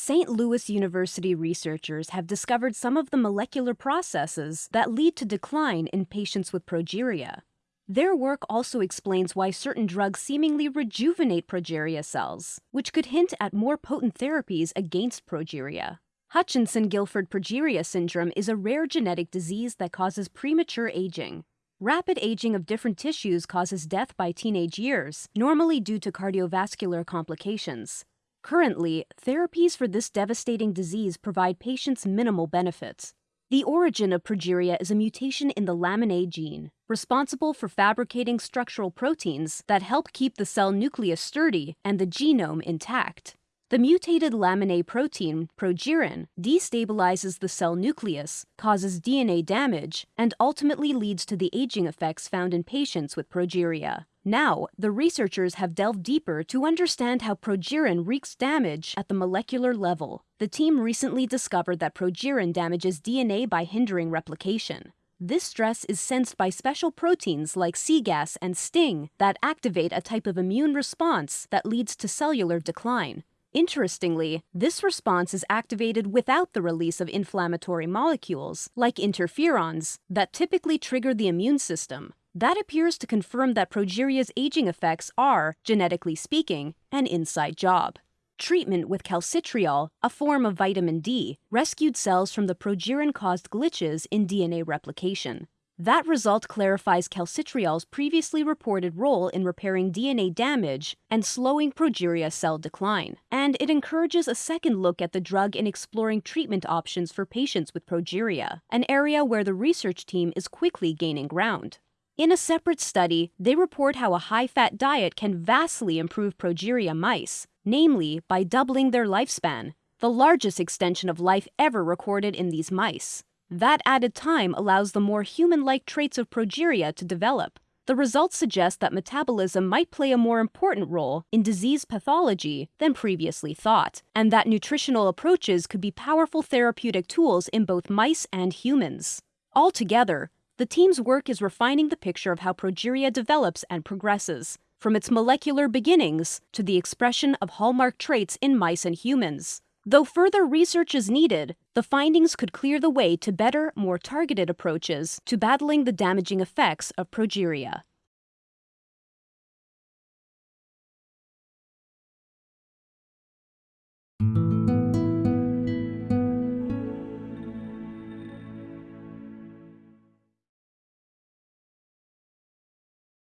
St. Louis University researchers have discovered some of the molecular processes that lead to decline in patients with progeria. Their work also explains why certain drugs seemingly rejuvenate progeria cells, which could hint at more potent therapies against progeria. Hutchinson Gilford progeria syndrome is a rare genetic disease that causes premature aging. Rapid aging of different tissues causes death by teenage years, normally due to cardiovascular complications. Currently, therapies for this devastating disease provide patients minimal benefits. The origin of progeria is a mutation in the lamin A gene, responsible for fabricating structural proteins that help keep the cell nucleus sturdy and the genome intact. The mutated lamin A protein, progerin, destabilizes the cell nucleus, causes DNA damage, and ultimately leads to the aging effects found in patients with progeria. Now, the researchers have delved deeper to understand how progerin wreaks damage at the molecular level. The team recently discovered that progerin damages DNA by hindering replication. This stress is sensed by special proteins like cGAS and STING that activate a type of immune response that leads to cellular decline. Interestingly, this response is activated without the release of inflammatory molecules, like interferons, that typically trigger the immune system. That appears to confirm that progeria's aging effects are, genetically speaking, an inside job. Treatment with calcitriol, a form of vitamin D, rescued cells from the progerin caused glitches in DNA replication. That result clarifies calcitriol's previously reported role in repairing DNA damage and slowing progeria cell decline. And it encourages a second look at the drug in exploring treatment options for patients with progeria, an area where the research team is quickly gaining ground. In a separate study, they report how a high fat diet can vastly improve progeria mice, namely by doubling their lifespan, the largest extension of life ever recorded in these mice. That added time allows the more human like traits of progeria to develop. The results suggest that metabolism might play a more important role in disease pathology than previously thought, and that nutritional approaches could be powerful therapeutic tools in both mice and humans. Altogether, the team's work is refining the picture of how progeria develops and progresses, from its molecular beginnings to the expression of hallmark traits in mice and humans. Though further research is needed, the findings could clear the way to better, more targeted approaches to battling the damaging effects of progeria.